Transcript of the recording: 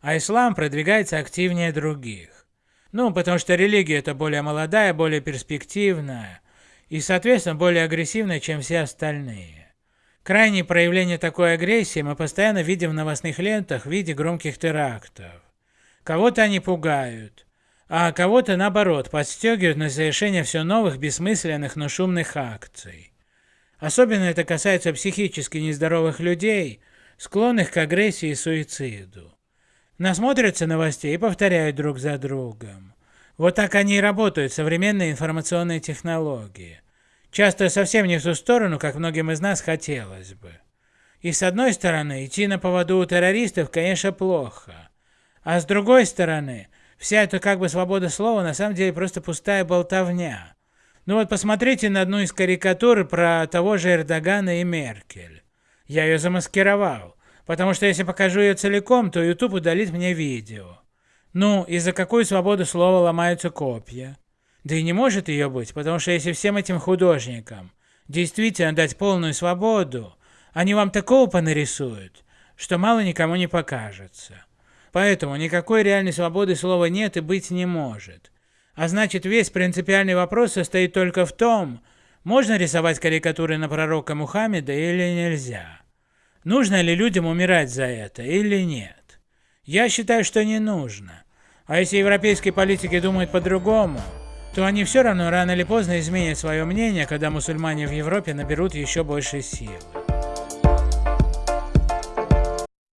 а ислам продвигается активнее других. Ну, потому что религия это более молодая, более перспективная и, соответственно, более агрессивная, чем все остальные. Крайние проявления такой агрессии мы постоянно видим в новостных лентах в виде громких терактов. Кого-то они пугают, а кого-то наоборот подстегивают на совершение все новых бессмысленных, но шумных акций. Особенно это касается психически нездоровых людей, склонных к агрессии и суициду. Насмотрятся новостей и повторяют друг за другом. Вот так они и работают, современные информационные технологии. Часто совсем не в ту сторону, как многим из нас хотелось бы. И с одной стороны, идти на поводу у террористов, конечно, плохо. А с другой стороны, вся эта как бы свобода слова на самом деле просто пустая болтовня. Ну вот посмотрите на одну из карикатур про того же Эрдогана и Меркель. Я ее замаскировал, потому что если покажу ее целиком, то YouTube удалит мне видео. Ну, и за какую свободу слова ломаются копья? Да и не может ее быть, потому что если всем этим художникам действительно дать полную свободу, они вам такого понарисуют, что мало никому не покажется. Поэтому никакой реальной свободы слова нет и быть не может. А значит, весь принципиальный вопрос состоит только в том, можно рисовать карикатуры на пророка Мухаммеда или нельзя. Нужно ли людям умирать за это или нет? Я считаю, что не нужно. А если европейские политики думают по-другому, то они все равно рано или поздно изменят свое мнение, когда мусульмане в Европе наберут еще больше силы.